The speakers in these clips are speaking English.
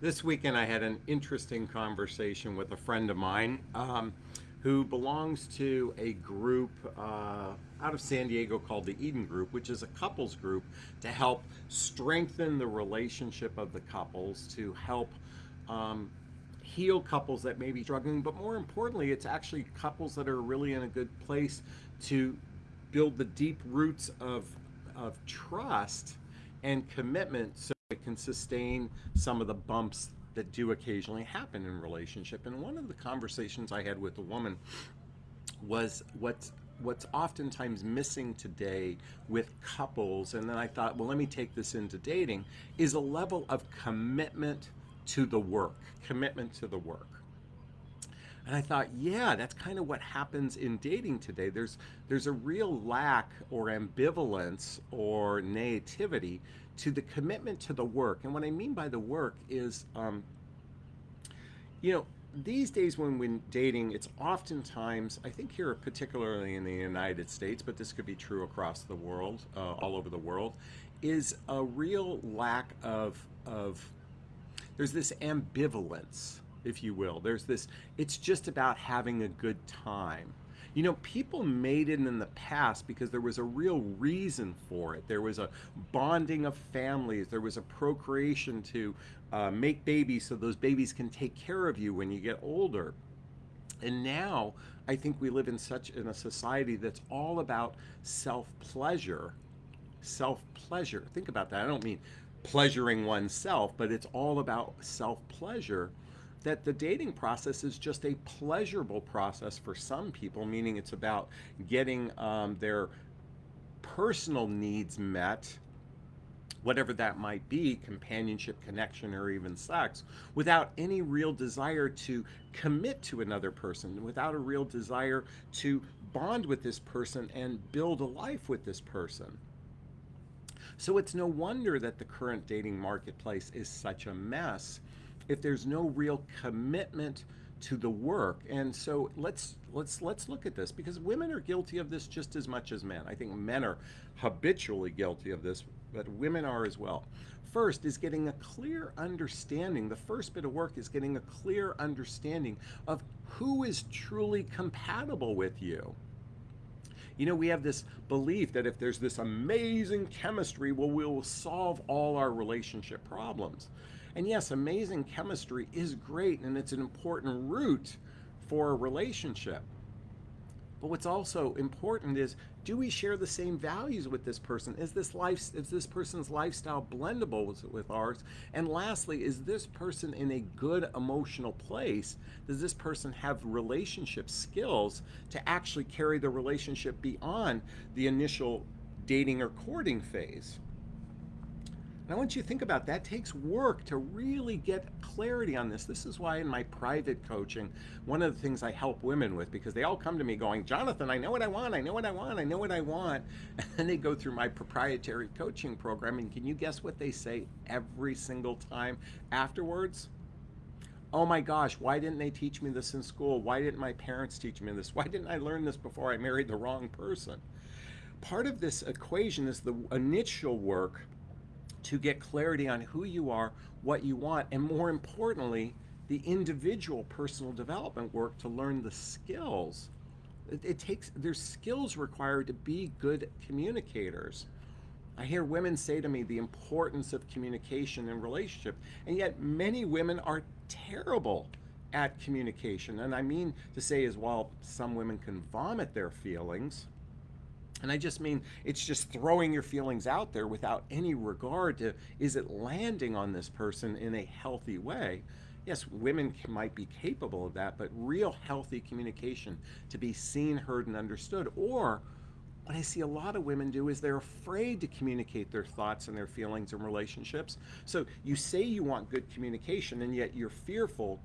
This weekend, I had an interesting conversation with a friend of mine um, who belongs to a group uh, out of San Diego called the Eden Group, which is a couples group to help strengthen the relationship of the couples, to help um, heal couples that may be struggling, but more importantly, it's actually couples that are really in a good place to build the deep roots of, of trust and commitment. So it can sustain some of the bumps that do occasionally happen in relationship. And one of the conversations I had with a woman was what's what's oftentimes missing today with couples, and then I thought, well, let me take this into dating, is a level of commitment to the work, commitment to the work. And I thought, yeah, that's kind of what happens in dating today. There's there's a real lack or ambivalence or naivety to the commitment to the work. And what I mean by the work is, um, you know, these days when we're dating, it's oftentimes, I think here particularly in the United States, but this could be true across the world, uh, all over the world, is a real lack of, of there's this ambivalence if you will. There's this, it's just about having a good time. You know, people made it in the past because there was a real reason for it. There was a bonding of families. There was a procreation to uh, make babies so those babies can take care of you when you get older. And now I think we live in such in a society that's all about self-pleasure. Self-pleasure. Think about that. I don't mean pleasuring oneself, but it's all about self-pleasure that the dating process is just a pleasurable process for some people, meaning it's about getting um, their personal needs met, whatever that might be, companionship, connection, or even sex, without any real desire to commit to another person, without a real desire to bond with this person and build a life with this person. So it's no wonder that the current dating marketplace is such a mess if there's no real commitment to the work. And so let's let's let's look at this because women are guilty of this just as much as men. I think men are habitually guilty of this, but women are as well. First is getting a clear understanding. The first bit of work is getting a clear understanding of who is truly compatible with you. You know, we have this belief that if there's this amazing chemistry, well, we'll solve all our relationship problems. And yes, amazing chemistry is great and it's an important root for a relationship. But what's also important is, do we share the same values with this person? Is this life, is this person's lifestyle blendable with, with ours? And lastly, is this person in a good emotional place? Does this person have relationship skills to actually carry the relationship beyond the initial dating or courting phase? I want you to think about that. takes work to really get clarity on this. This is why in my private coaching, one of the things I help women with, because they all come to me going, Jonathan, I know what I want, I know what I want, I know what I want. And then they go through my proprietary coaching program, and can you guess what they say every single time afterwards? Oh my gosh, why didn't they teach me this in school? Why didn't my parents teach me this? Why didn't I learn this before I married the wrong person? Part of this equation is the initial work to get clarity on who you are, what you want, and more importantly, the individual personal development work to learn the skills. It, it, takes, there's skills required to be good communicators. I hear women say to me the importance of communication and relationship, and yet many women are terrible at communication. And I mean to say as well, some women can vomit their feelings, and I just mean it's just throwing your feelings out there without any regard to is it landing on this person in a healthy way. Yes, women might be capable of that, but real healthy communication to be seen, heard, and understood. Or what I see a lot of women do is they're afraid to communicate their thoughts and their feelings and relationships. So you say you want good communication, and yet you're fearful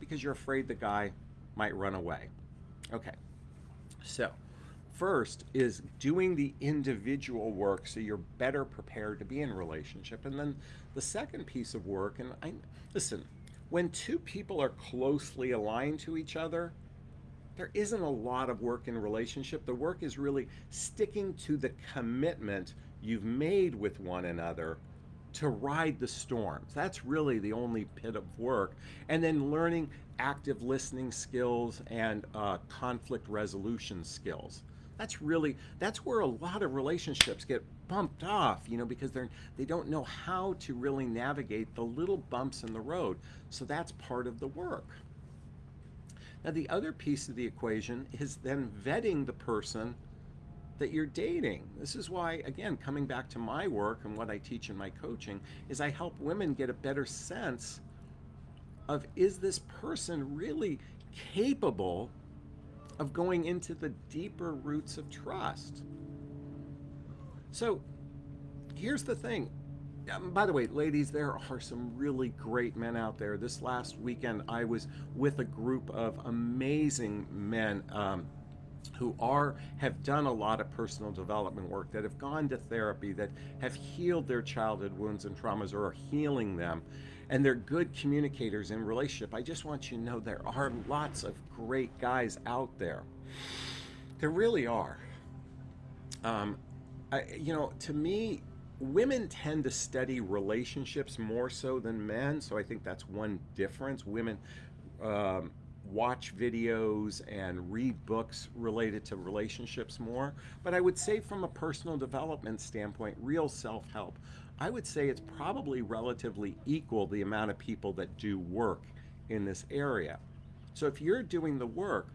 because you're afraid the guy might run away. Okay, so First is doing the individual work so you're better prepared to be in relationship. And then the second piece of work, and I listen, when two people are closely aligned to each other, there isn't a lot of work in relationship. The work is really sticking to the commitment you've made with one another to ride the storms. That's really the only pit of work. And then learning active listening skills and uh, conflict resolution skills. That's really that's where a lot of relationships get bumped off, you know, because they're they don't know how to really navigate the little bumps in the road. So that's part of the work. Now the other piece of the equation is then vetting the person that you're dating. This is why, again, coming back to my work and what I teach in my coaching, is I help women get a better sense of is this person really capable of going into the deeper roots of trust? So here's the thing. Um, by the way, ladies, there are some really great men out there. This last weekend, I was with a group of amazing men. Um, who are have done a lot of personal development work that have gone to therapy that have healed their childhood wounds and traumas or are healing them and they're good communicators in relationship. I just want you to know there are lots of great guys out there. There really are. Um, I, you know to me women tend to study relationships more so than men so i think that's one difference. Women um, watch videos and read books related to relationships more. But I would say, from a personal development standpoint, real self help, I would say it's probably relatively equal the amount of people that do work in this area. So if you're doing the work,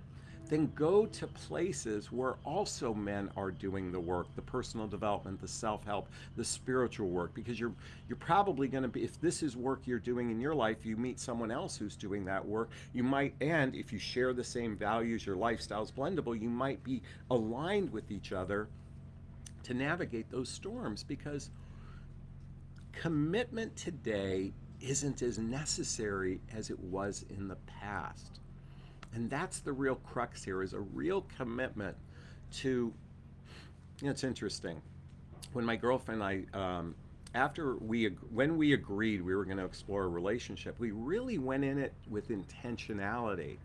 then go to places where also men are doing the work, the personal development, the self-help, the spiritual work, because you're you're probably going to be if this is work you're doing in your life, you meet someone else who's doing that work, you might and if you share the same values, your lifestyle's blendable, you might be aligned with each other to navigate those storms because commitment today isn't as necessary as it was in the past. And that's the real crux here is a real commitment to, you know, it's interesting. When my girlfriend and I, um, after we, when we agreed we were going to explore a relationship, we really went in it with intentionality.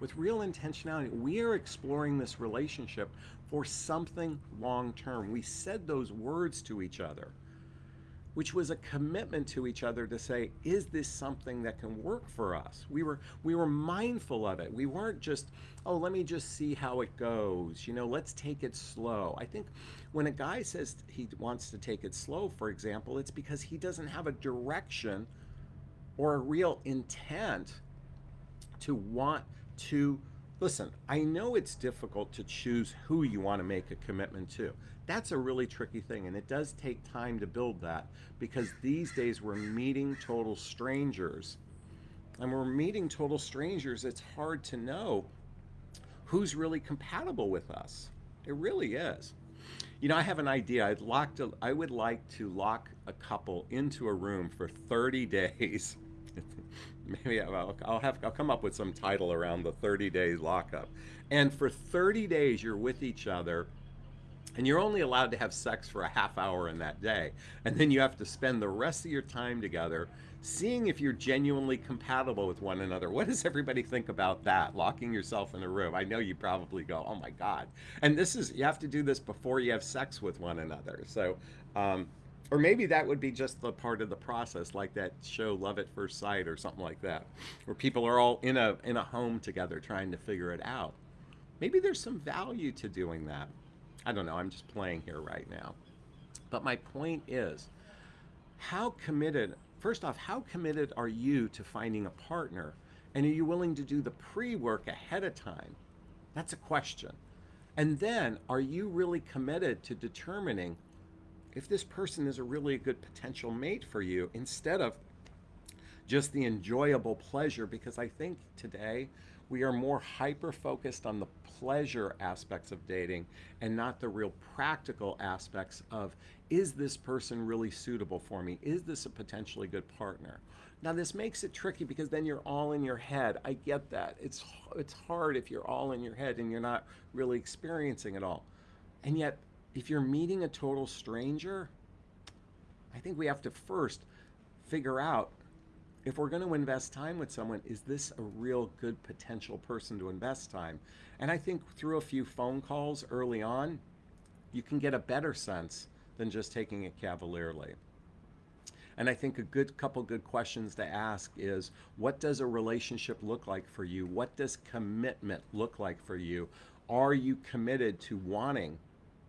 With real intentionality, we are exploring this relationship for something long term. We said those words to each other which was a commitment to each other to say, is this something that can work for us? We were we were mindful of it. We weren't just, oh, let me just see how it goes. You know, let's take it slow. I think when a guy says he wants to take it slow, for example, it's because he doesn't have a direction or a real intent to want to listen. I know it's difficult to choose who you want to make a commitment to. That's a really tricky thing, and it does take time to build that because these days we're meeting total strangers. And we're meeting total strangers, it's hard to know who's really compatible with us. It really is. You know, I have an idea. I'd locked a, I would like to lock a couple into a room for 30 days. Maybe I'll, I'll have I'll come up with some title around the 30 days lockup. And for 30 days you're with each other and you're only allowed to have sex for a half hour in that day. And then you have to spend the rest of your time together seeing if you're genuinely compatible with one another. What does everybody think about that? Locking yourself in a room. I know you probably go, oh my God. And this is, you have to do this before you have sex with one another. So, um, or maybe that would be just the part of the process, like that show Love at First Sight or something like that, where people are all in a, in a home together trying to figure it out. Maybe there's some value to doing that. I don't know, I'm just playing here right now. But my point is, how committed, first off, how committed are you to finding a partner? And are you willing to do the pre work ahead of time? That's a question. And then, are you really committed to determining if this person is a really good potential mate for you instead of just the enjoyable pleasure? Because I think today we are more hyper focused on the pleasure aspects of dating and not the real practical aspects of is this person really suitable for me? Is this a potentially good partner? Now this makes it tricky because then you're all in your head. I get that. It's it's hard if you're all in your head and you're not really experiencing it all. And yet if you're meeting a total stranger, I think we have to first figure out if we're going to invest time with someone, is this a real good potential person to invest time? And I think through a few phone calls early on, you can get a better sense than just taking it cavalierly. And I think a good couple good questions to ask is what does a relationship look like for you? What does commitment look like for you? Are you committed to wanting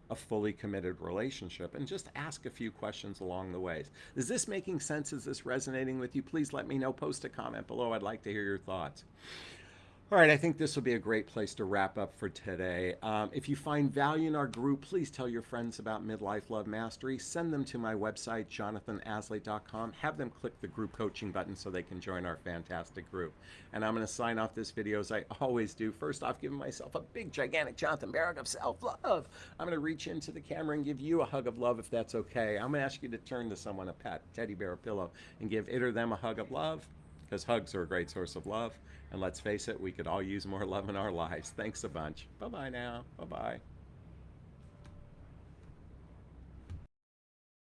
a fully committed relationship and just ask a few questions along the ways. Is this making sense? Is this resonating with you? Please let me know. Post a comment below. I'd like to hear your thoughts. All right, I think this will be a great place to wrap up for today. Um, if you find value in our group, please tell your friends about Midlife Love Mastery. Send them to my website, jonathanaslay.com. Have them click the group coaching button so they can join our fantastic group. And I'm going to sign off this video as I always do. First off, giving myself a big, gigantic Jonathan Barrett of self-love. I'm going to reach into the camera and give you a hug of love if that's okay. I'm going to ask you to turn to someone, a pet, teddy bear, pillow, and give it or them a hug of love because hugs are a great source of love. And let's face it, we could all use more love in our lives. Thanks a bunch. Bye bye now. Bye bye.